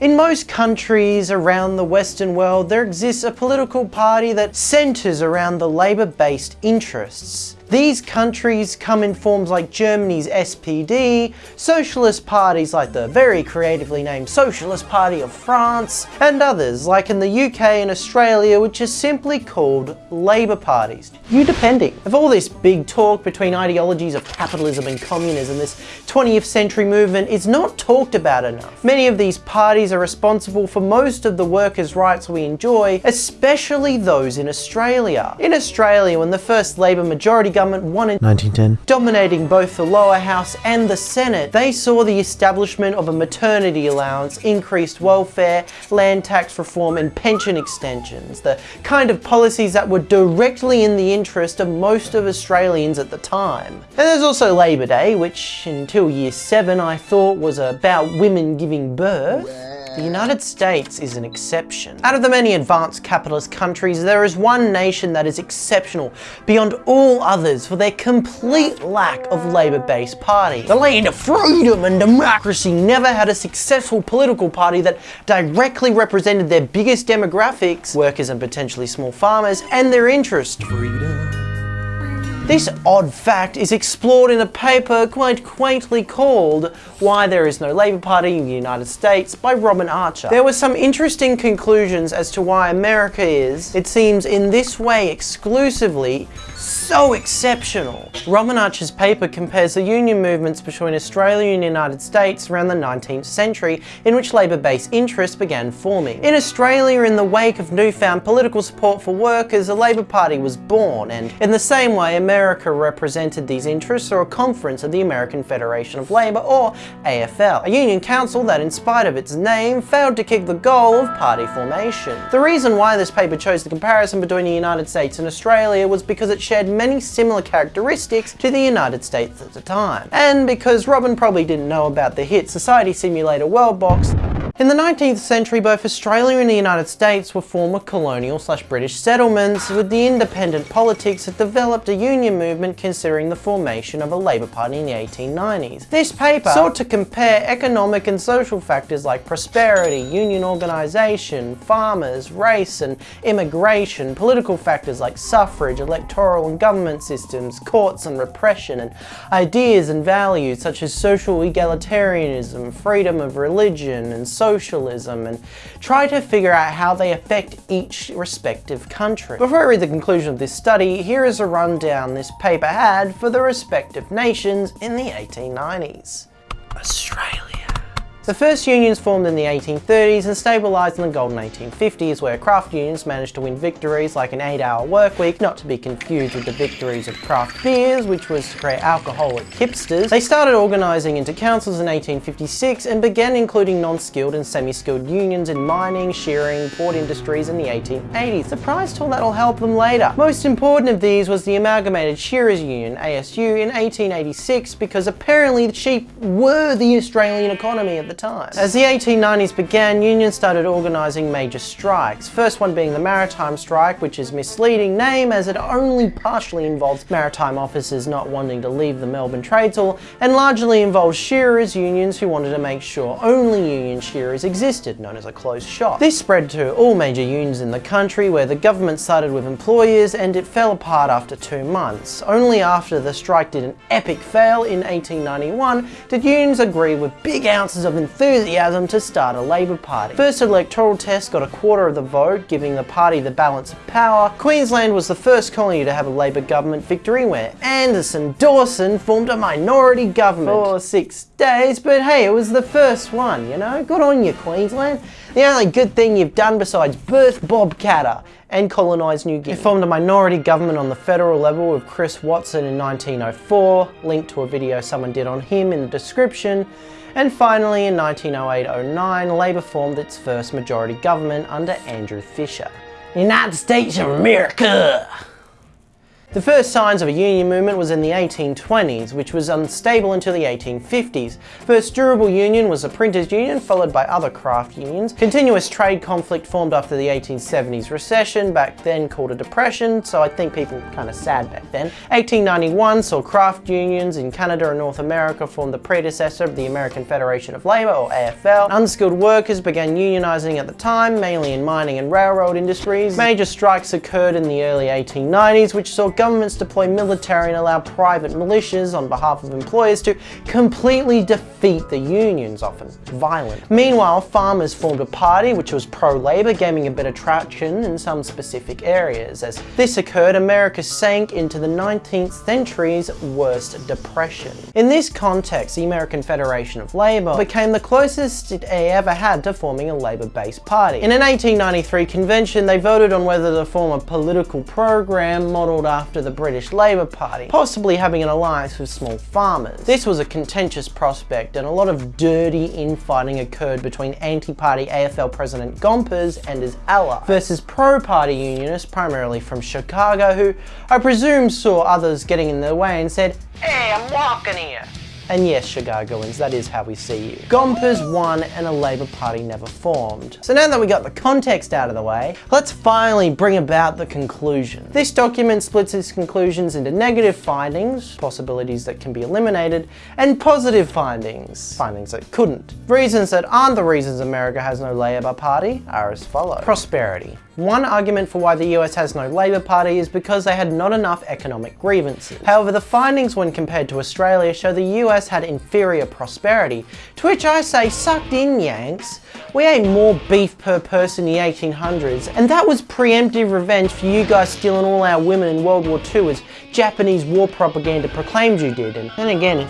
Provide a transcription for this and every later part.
In most countries around the Western world, there exists a political party that centres around the labour-based interests. These countries come in forms like Germany's SPD, socialist parties like the very creatively named Socialist Party of France, and others like in the UK and Australia which are simply called Labour parties. You depending. Of all this big talk between ideologies of capitalism and communism, this 20th century movement is not talked about enough. Many of these parties are responsible for most of the workers' rights we enjoy, especially those in Australia. In Australia, when the first Labour majority government won in 1910. Dominating both the lower house and the Senate, they saw the establishment of a maternity allowance, increased welfare, land tax reform and pension extensions, the kind of policies that were directly in the interest of most of Australians at the time. And there's also Labor Day, which until year 7 I thought was about women giving birth. The United States is an exception. Out of the many advanced capitalist countries, there is one nation that is exceptional beyond all others for their complete lack of labour-based party. The land of freedom and democracy never had a successful political party that directly represented their biggest demographics, workers and potentially small farmers, and their interest. Freedom. This odd fact is explored in a paper quite quaintly called Why There Is No Labour Party in the United States by Robin Archer. There were some interesting conclusions as to why America is, it seems in this way exclusively, so exceptional. Robin Archer's paper compares the union movements between Australia and the United States around the 19th century in which labour-based interests began forming. In Australia, in the wake of newfound political support for workers, a Labour Party was born and in the same way America represented these interests through a conference of the American Federation of Labour or AFL, a union council that in spite of its name failed to kick the goal of party formation. The reason why this paper chose the comparison between the United States and Australia was because it shared many similar characteristics to the United States at the time. And because Robin probably didn't know about the hit Society Simulator World Box, in the 19th century, both Australia and the United States were former colonial slash British settlements, with the independent politics that developed a union movement considering the formation of a Labour Party in the 1890s. This paper sought to compare economic and social factors like prosperity, union organisation, farmers, race and immigration, political factors like suffrage, electoral and government systems, courts and repression, and ideas and values such as social egalitarianism, freedom of religion, and socialism and try to figure out how they affect each respective country. Before I read the conclusion of this study, here is a rundown this paper had for the respective nations in the 1890s. Australia. The first unions formed in the 1830s and stabilised in the golden 1850s where craft unions managed to win victories like an 8-hour work week, not to be confused with the victories of craft beers, which was to create alcoholic hipsters. They started organising into councils in 1856 and began including non-skilled and semi-skilled unions in mining, shearing, port industries in the 1880s. Surprise tool that'll help them later. Most important of these was the Amalgamated Shearers Union, ASU, in 1886 because apparently the sheep were the Australian economy at the time. As the 1890s began, unions started organising major strikes. First one being the Maritime Strike, which is misleading name as it only partially involves maritime officers not wanting to leave the Melbourne Trades Hall and largely involves shearers unions who wanted to make sure only union shearers existed, known as a closed shop. This spread to all major unions in the country where the government sided with employers and it fell apart after two months. Only after the strike did an epic fail in 1891 did unions agree with big ounces of enthusiasm to start a Labour Party. First electoral test got a quarter of the vote, giving the party the balance of power. Queensland was the first colony to have a Labour government victory where Anderson Dawson formed a minority government for six days, but hey, it was the first one, you know? Good on you, Queensland. The only good thing you've done besides birth Bob Katter and colonise New Guinea. It formed a minority government on the federal level with Chris Watson in 1904, linked to a video someone did on him in the description, and finally, in 1908-09, Labour formed its first majority government under Andrew Fisher. United States of America! The first signs of a union movement was in the 1820s, which was unstable until the 1850s. First durable union was the printers union, followed by other craft unions. Continuous trade conflict formed after the 1870s recession, back then called a depression, so I think people were kind of sad back then. 1891 saw craft unions in Canada and North America form the predecessor of the American Federation of Labour, or AFL. Unskilled workers began unionizing at the time, mainly in mining and railroad industries. Major strikes occurred in the early 1890s, which saw governments deploy military and allow private militias on behalf of employers to completely defeat the unions, often violent. Meanwhile, farmers formed a party which was pro-labor, gaining a bit of traction in some specific areas. As this occurred, America sank into the 19th century's worst depression. In this context, the American Federation of Labor became the closest it ever had to forming a labor-based party. In an 1893 convention, they voted on whether to form a political program modelled after after the British Labour Party, possibly having an alliance with small farmers. This was a contentious prospect and a lot of dirty infighting occurred between anti-party AFL President Gompers and his ally versus pro-party unionists primarily from Chicago who I presume saw others getting in their way and said, Hey, I'm walking here. And yes, Chicagoans, that is how we see you. Gompers won and a Labour Party never formed. So now that we got the context out of the way, let's finally bring about the conclusion. This document splits its conclusions into negative findings, possibilities that can be eliminated, and positive findings, findings that couldn't. Reasons that aren't the reasons America has no Labour Party are as follows. Prosperity. One argument for why the US has no Labour Party is because they had not enough economic grievances. However, the findings when compared to Australia show the US had inferior prosperity, to which I say sucked in Yanks. We ate more beef per person in the 1800s, and that was preemptive revenge for you guys stealing all our women in World War II as Japanese war propaganda proclaimed you did. And then again,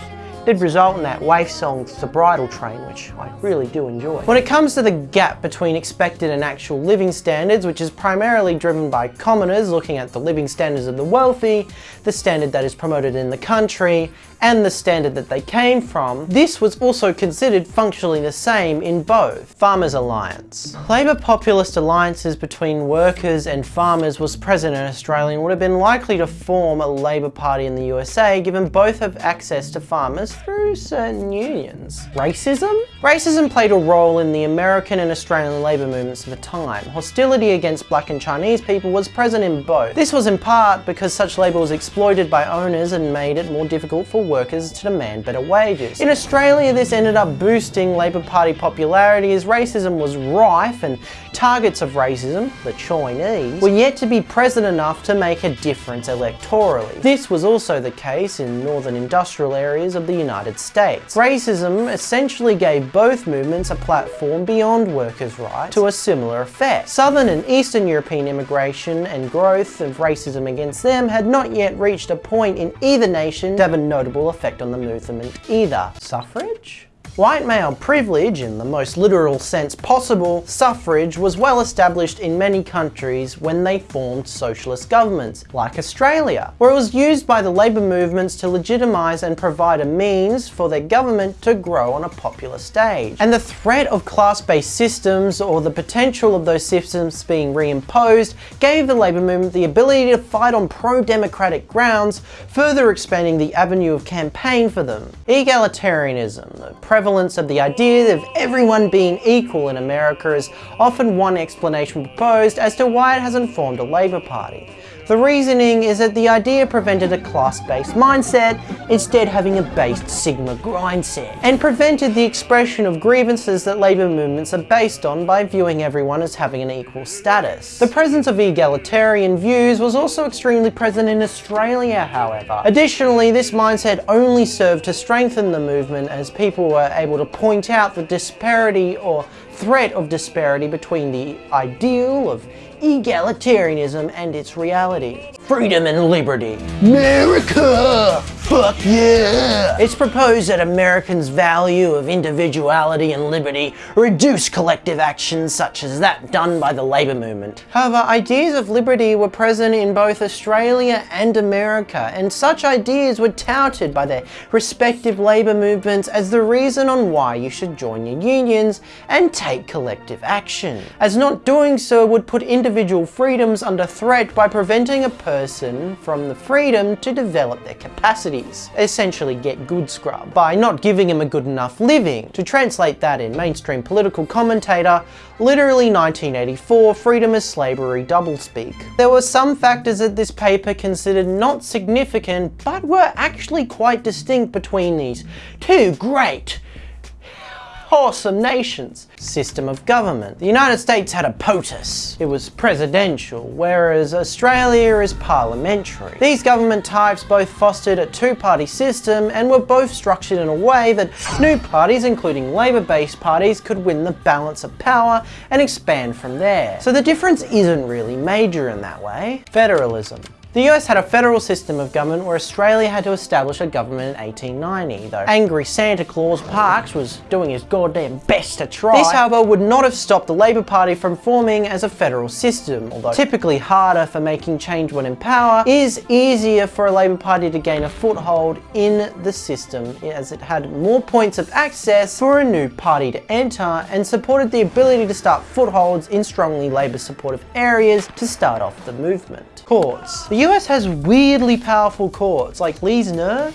did result in that Waif song The Bridal Train, which I really do enjoy. When it comes to the gap between expected and actual living standards, which is primarily driven by commoners looking at the living standards of the wealthy, the standard that is promoted in the country, and the standard that they came from, this was also considered functionally the same in both. Farmers Alliance. Labour populist alliances between workers and farmers was present in Australia and would have been likely to form a Labour Party in the USA given both have access to farmers through certain unions. Racism? Racism played a role in the American and Australian labour movements of the time. Hostility against black and Chinese people was present in both. This was in part because such labour was exploited by owners and made it more difficult for workers to demand better wages. In Australia, this ended up boosting Labour Party popularity as racism was rife and targets of racism, the Chinese, were yet to be present enough to make a difference electorally. This was also the case in northern industrial areas of the United States. Racism essentially gave both movements a platform beyond workers' rights to a similar effect. Southern and Eastern European immigration and growth of racism against them had not yet reached a point in either nation to have a notable effect on the movement either. Suffrage? White male privilege, in the most literal sense possible, suffrage was well established in many countries when they formed socialist governments, like Australia, where it was used by the labour movements to legitimise and provide a means for their government to grow on a popular stage. And the threat of class-based systems, or the potential of those systems being reimposed, gave the labour movement the ability to fight on pro-democratic grounds, further expanding the avenue of campaign for them. Egalitarianism, the prevalence of the idea of everyone being equal in America is often one explanation proposed as to why it hasn't formed a Labour Party. The reasoning is that the idea prevented a class-based mindset, instead having a based Sigma grindset, and prevented the expression of grievances that labour movements are based on by viewing everyone as having an equal status. The presence of egalitarian views was also extremely present in Australia, however. Additionally, this mindset only served to strengthen the movement as people were able to point out the disparity or threat of disparity between the ideal of egalitarianism and its reality. Freedom and liberty. America! fuck yeah! It's proposed that Americans' value of individuality and liberty reduce collective actions such as that done by the labour movement. However, ideas of liberty were present in both Australia and America, and such ideas were touted by their respective labour movements as the reason on why you should join your unions and take collective action, as not doing so would put individual freedoms under threat by preventing a person from the freedom to develop their capacities, essentially get good scrub, by not giving him a good enough living. To translate that in mainstream political commentator, literally 1984, freedom is slavery doublespeak. There were some factors that this paper considered not significant, but were actually quite distinct between these two great awesome nations. System of government. The United States had a POTUS. It was presidential, whereas Australia is parliamentary. These government types both fostered a two-party system and were both structured in a way that new parties, including Labour-based parties, could win the balance of power and expand from there. So the difference isn't really major in that way. Federalism. The US had a federal system of government where Australia had to establish a government in 1890, though angry Santa Claus Parkes was doing his goddamn best to try. This, however, would not have stopped the Labor Party from forming as a federal system, although typically harder for making change when in power, is easier for a Labor Party to gain a foothold in the system as it had more points of access for a new party to enter and supported the ability to start footholds in strongly Labor supportive areas to start off the movement. Courts. The US has weirdly powerful courts, like Lees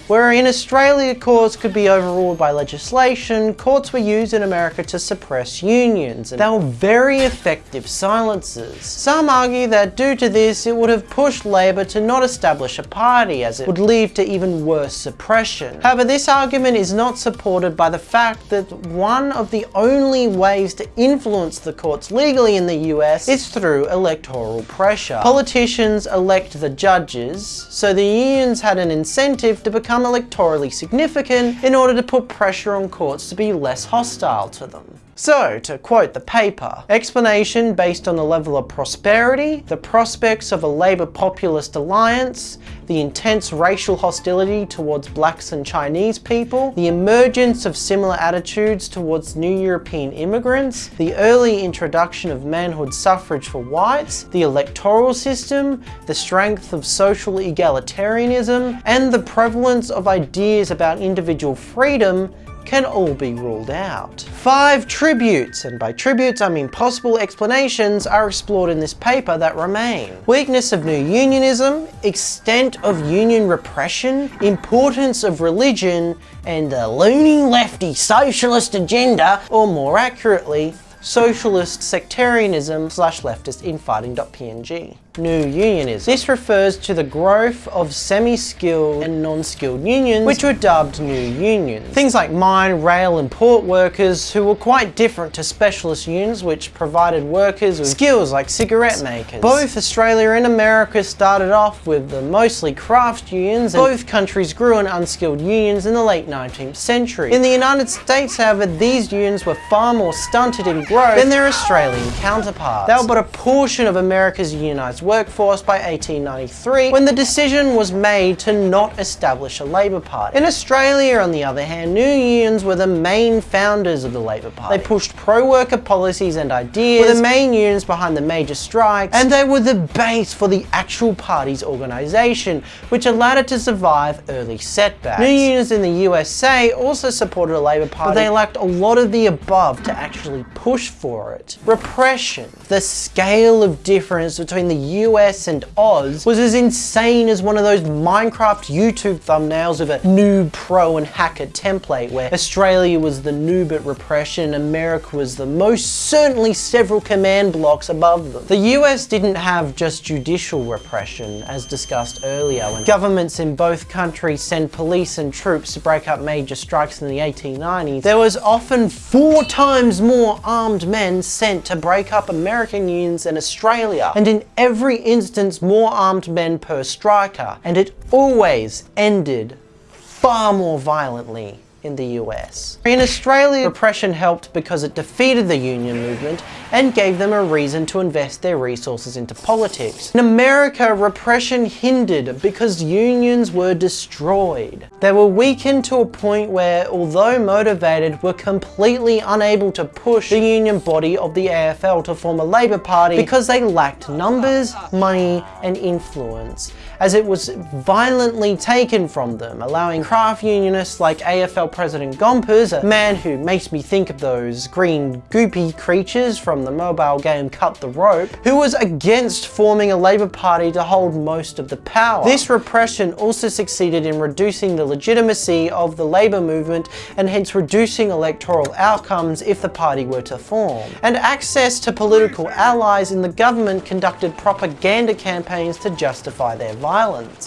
where in Australia courts could be overruled by legislation, courts were used in America to suppress unions, and they were very effective silences. Some argue that due to this, it would have pushed Labor to not establish a party, as it would lead to even worse suppression. However, this argument is not supported by the fact that one of the only ways to influence the courts legally in the US is through electoral pressure. Politicians elect the judges, so the unions had an incentive to become electorally significant in order to put pressure on courts to be less hostile to them. So, to quote the paper, explanation based on the level of prosperity, the prospects of a Labour populist alliance, the intense racial hostility towards blacks and Chinese people, the emergence of similar attitudes towards new European immigrants, the early introduction of manhood suffrage for whites, the electoral system, the strength of social egalitarianism, and the prevalence of ideas about individual freedom can all be ruled out. Five tributes, and by tributes I mean possible explanations, are explored in this paper that remain. Weakness of new unionism, extent of union repression, importance of religion, and the loony lefty socialist agenda, or more accurately, socialist sectarianism slash leftist infighting.png new unionism. This refers to the growth of semi-skilled and non-skilled unions, which were dubbed new unions. Things like mine, rail and port workers who were quite different to specialist unions which provided workers with skills like cigarette makers. Both Australia and America started off with the mostly craft unions and both countries grew in unskilled unions in the late 19th century. In the United States, however, these unions were far more stunted in growth than their Australian counterparts. They were but a portion of America's unionized workforce by 1893 when the decision was made to not establish a Labour Party. In Australia, on the other hand, new unions were the main founders of the Labour Party. They pushed pro-worker policies and ideas, were the main unions behind the major strikes, and they were the base for the actual party's organisation, which allowed it to survive early setbacks. New unions in the USA also supported a Labour Party, but they lacked a lot of the above to actually push for it. Repression. The scale of difference between the US and Oz was as insane as one of those Minecraft YouTube thumbnails of a noob pro and hacker template where Australia was the noob at repression, America was the most certainly several command blocks above them. The US didn't have just judicial repression as discussed earlier when governments in both countries send police and troops to break up major strikes in the 1890s. There was often four times more armed men sent to break up American unions than Australia and in every every instance more armed men per striker, and it always ended far more violently in the US. In Australia, repression helped because it defeated the union movement and gave them a reason to invest their resources into politics. In America, repression hindered because unions were destroyed. They were weakened to a point where, although motivated, were completely unable to push the union body of the AFL to form a Labour Party because they lacked numbers, money and influence as it was violently taken from them, allowing craft unionists like AFL President Gompers, a man who makes me think of those green goopy creatures from the mobile game Cut the Rope, who was against forming a Labour Party to hold most of the power. This repression also succeeded in reducing the legitimacy of the Labour movement and hence reducing electoral outcomes if the party were to form. And access to political allies in the government conducted propaganda campaigns to justify their violence.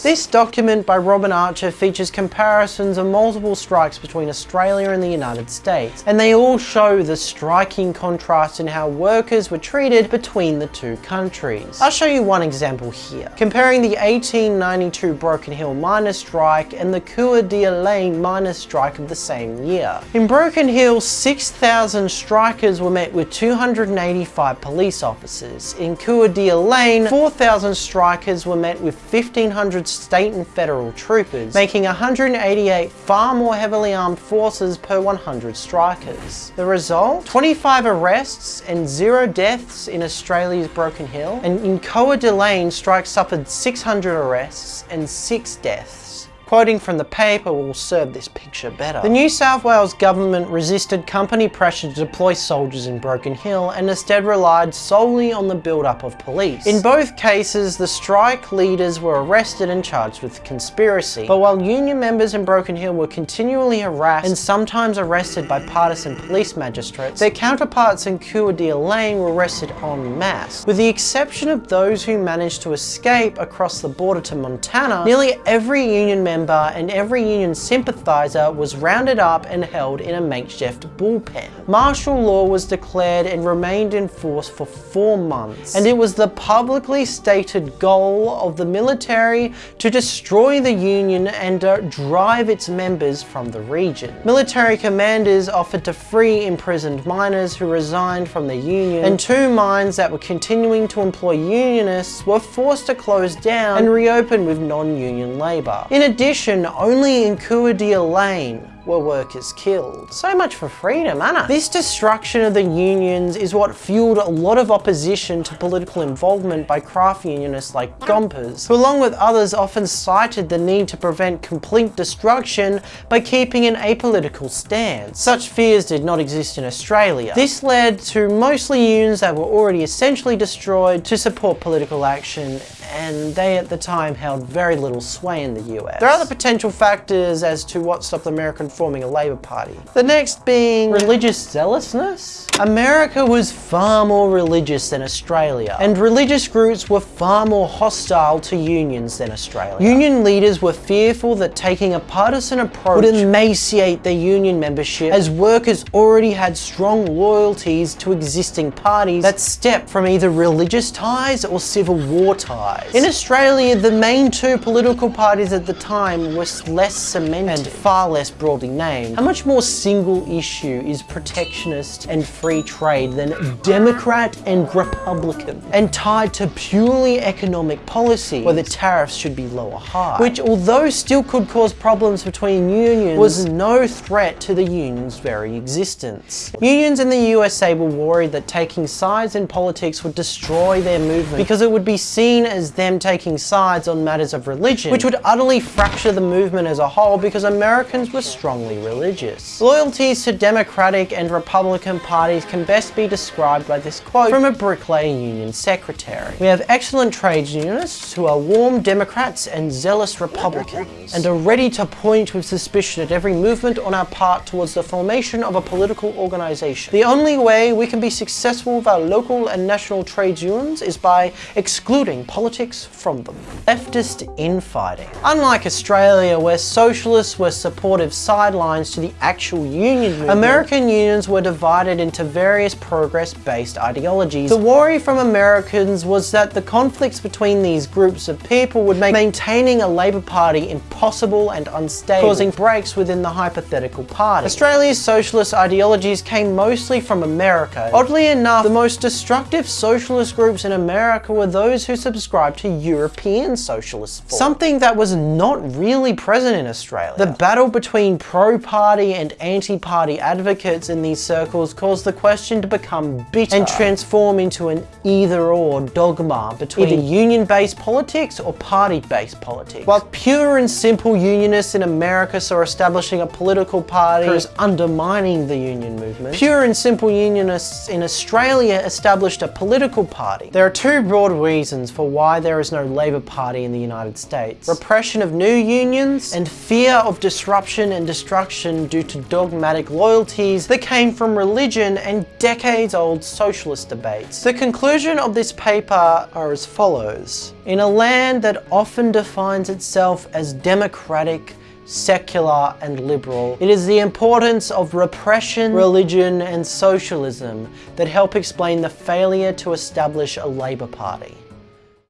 This document by Robin Archer features comparisons of multiple strikes between Australia and the United States, and they all show the striking contrast in how workers were treated between the two countries. I'll show you one example here, comparing the 1892 Broken Hill miners strike and the Coeur d'Alene miners strike of the same year. In Broken Hill, 6,000 strikers were met with 285 police officers. In Coeur d'Alene, 4,000 strikers were met with 1,500 state and federal troopers, making 188 far more heavily armed forces per 100 strikers. The result? 25 arrests and zero deaths in Australia's Broken Hill, and in Coeur d'Alene, strikes suffered 600 arrests and 6 deaths. Quoting from the paper will serve this picture better. The New South Wales government resisted company pressure to deploy soldiers in Broken Hill and instead relied solely on the build-up of police. In both cases, the strike leaders were arrested and charged with conspiracy. But while union members in Broken Hill were continually harassed and sometimes arrested by partisan police magistrates, their counterparts in Coeur d'Alene were arrested en masse. With the exception of those who managed to escape across the border to Montana, nearly every union member member and every union sympathiser was rounded up and held in a makeshift bullpen. Martial law was declared and remained in force for four months, and it was the publicly stated goal of the military to destroy the union and uh, drive its members from the region. Military commanders offered to free imprisoned miners who resigned from the union, and two mines that were continuing to employ unionists were forced to close down and reopen with non-union labour. In addition, addition, only in Coeur d'Alene were workers killed. So much for freedom, Anna. This destruction of the unions is what fueled a lot of opposition to political involvement by craft unionists like Gompers, who along with others often cited the need to prevent complete destruction by keeping an apolitical stance. Such fears did not exist in Australia. This led to mostly unions that were already essentially destroyed to support political action and they at the time held very little sway in the US. There are other potential factors as to what stopped the American forming a Labour Party. The next being religious zealousness. America was far more religious than Australia, and religious groups were far more hostile to unions than Australia. Union leaders were fearful that taking a partisan approach would emaciate their union membership as workers already had strong loyalties to existing parties that stepped from either religious ties or civil war ties. In Australia, the main two political parties at the time were less cemented and far less broadly named. A much more single issue is protectionist and free trade than Democrat and Republican and tied to purely economic policy whether tariffs should be low or high, which although still could cause problems between unions was no threat to the union's very existence. Unions in the USA were worried that taking sides in politics would destroy their movement because it would be seen as them taking sides on matters of religion, which would utterly fracture the movement as a whole because Americans were strongly religious. Loyalties to Democratic and Republican parties can best be described by this quote from a bricklayer union secretary. We have excellent trades unionists who are warm Democrats and zealous Republicans and are ready to point with suspicion at every movement on our part towards the formation of a political organization. The only way we can be successful with our local and national trades unions is by excluding politics politics from them. Leftist infighting. Unlike Australia, where socialists were supportive sidelines to the actual union movement, American unions were divided into various progress-based ideologies. The worry from Americans was that the conflicts between these groups of people would make maintaining a Labour Party impossible and unstable, causing breaks within the hypothetical party. Australia's socialist ideologies came mostly from America. Oddly enough, the most destructive socialist groups in America were those who subscribed to European socialist thought, something that was not really present in Australia. The battle between pro-party and anti-party advocates in these circles caused the question to become bitter and transform into an either-or dogma between either union-based politics or party-based politics. While pure and simple unionists in America saw establishing a political party as undermining the union movement, pure and simple unionists in Australia established a political party. There are two broad reasons for why there is no Labour Party in the United States. Repression of new unions and fear of disruption and destruction due to dogmatic loyalties that came from religion and decades-old socialist debates. The conclusion of this paper are as follows. In a land that often defines itself as democratic, secular and liberal. It is the importance of repression, religion and socialism that help explain the failure to establish a Labour Party.